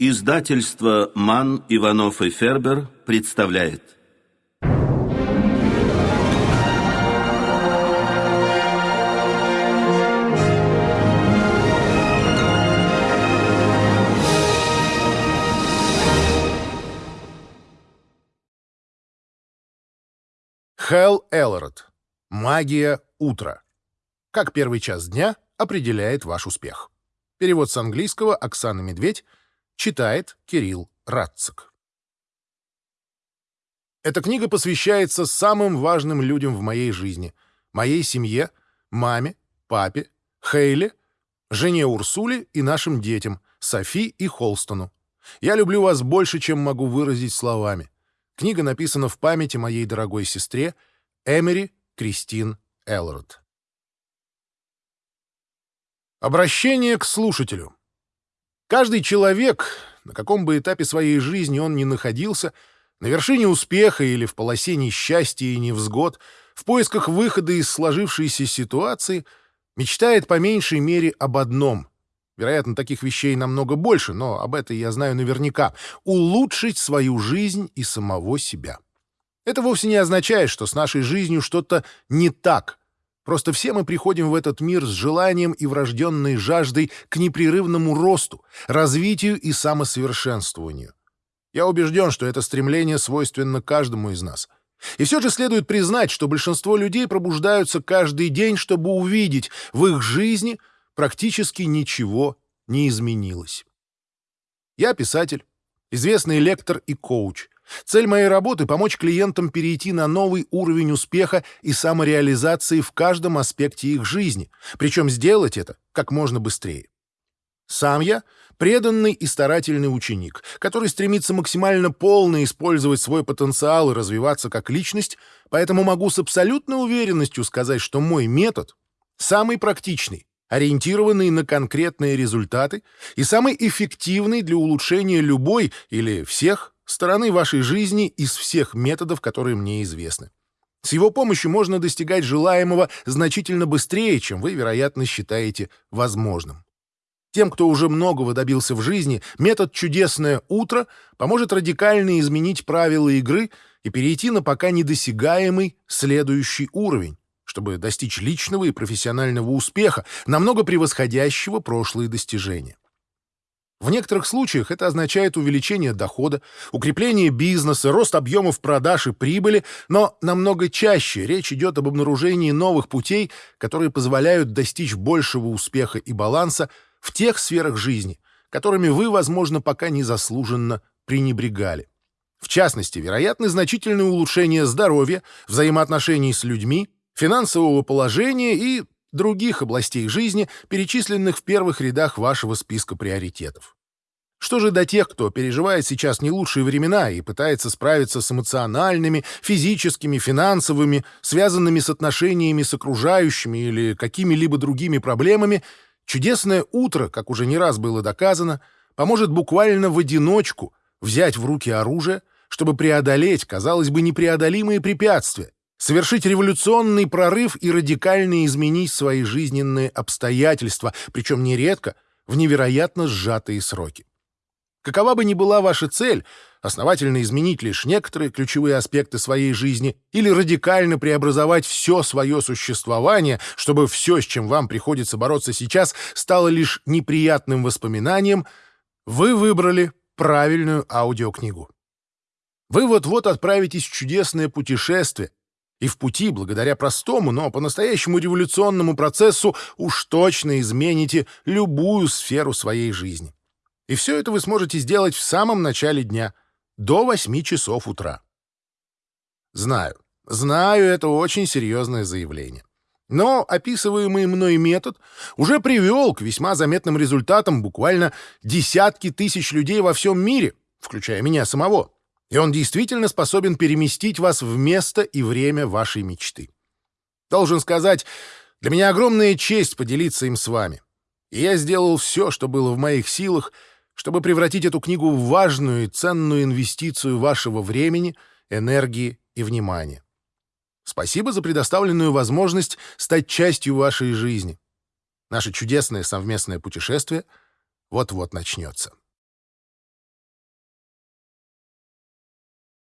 Издательство «Ман, Иванов и Фербер» представляет. Хэл Эллорд. Магия утра. Как первый час дня определяет ваш успех. Перевод с английского Оксана Медведь. Читает Кирилл Радцик. Эта книга посвящается самым важным людям в моей жизни. Моей семье, маме, папе, Хейле, жене Урсуле и нашим детям, Софи и Холстону. Я люблю вас больше, чем могу выразить словами. Книга написана в памяти моей дорогой сестре Эмери Кристин Элрод. Обращение к слушателю. Каждый человек, на каком бы этапе своей жизни он ни находился, на вершине успеха или в полосе несчастья и невзгод, в поисках выхода из сложившейся ситуации, мечтает по меньшей мере об одном. Вероятно, таких вещей намного больше, но об этом я знаю наверняка. Улучшить свою жизнь и самого себя. Это вовсе не означает, что с нашей жизнью что-то не так, Просто все мы приходим в этот мир с желанием и врожденной жаждой к непрерывному росту, развитию и самосовершенствованию. Я убежден, что это стремление свойственно каждому из нас. И все же следует признать, что большинство людей пробуждаются каждый день, чтобы увидеть, в их жизни практически ничего не изменилось. Я писатель, известный лектор и коуч — Цель моей работы — помочь клиентам перейти на новый уровень успеха и самореализации в каждом аспекте их жизни, причем сделать это как можно быстрее. Сам я — преданный и старательный ученик, который стремится максимально полно использовать свой потенциал и развиваться как личность, поэтому могу с абсолютной уверенностью сказать, что мой метод самый практичный, ориентированный на конкретные результаты и самый эффективный для улучшения любой или всех стороны вашей жизни из всех методов, которые мне известны. С его помощью можно достигать желаемого значительно быстрее, чем вы, вероятно, считаете возможным. Тем, кто уже многого добился в жизни, метод «Чудесное утро» поможет радикально изменить правила игры и перейти на пока недосягаемый следующий уровень, чтобы достичь личного и профессионального успеха, намного превосходящего прошлые достижения. В некоторых случаях это означает увеличение дохода, укрепление бизнеса, рост объемов продаж и прибыли, но намного чаще речь идет об обнаружении новых путей, которые позволяют достичь большего успеха и баланса в тех сферах жизни, которыми вы, возможно, пока незаслуженно пренебрегали. В частности, вероятны значительные улучшения здоровья, взаимоотношений с людьми, финансового положения и других областей жизни, перечисленных в первых рядах вашего списка приоритетов. Что же до тех, кто переживает сейчас не лучшие времена и пытается справиться с эмоциональными, физическими, финансовыми, связанными с отношениями с окружающими или какими-либо другими проблемами, чудесное утро, как уже не раз было доказано, поможет буквально в одиночку взять в руки оружие, чтобы преодолеть, казалось бы, непреодолимые препятствия, совершить революционный прорыв и радикально изменить свои жизненные обстоятельства, причем нередко в невероятно сжатые сроки. Какова бы ни была ваша цель, основательно изменить лишь некоторые ключевые аспекты своей жизни или радикально преобразовать все свое существование, чтобы все, с чем вам приходится бороться сейчас, стало лишь неприятным воспоминанием, вы выбрали правильную аудиокнигу. Вы вот-вот отправитесь в чудесное путешествие, и в пути, благодаря простому, но по-настоящему революционному процессу, уж точно измените любую сферу своей жизни. И все это вы сможете сделать в самом начале дня, до 8 часов утра. Знаю, знаю, это очень серьезное заявление. Но описываемый мной метод уже привел к весьма заметным результатам буквально десятки тысяч людей во всем мире, включая меня самого и он действительно способен переместить вас в место и время вашей мечты. Должен сказать, для меня огромная честь поделиться им с вами. И я сделал все, что было в моих силах, чтобы превратить эту книгу в важную и ценную инвестицию вашего времени, энергии и внимания. Спасибо за предоставленную возможность стать частью вашей жизни. Наше чудесное совместное путешествие вот-вот начнется.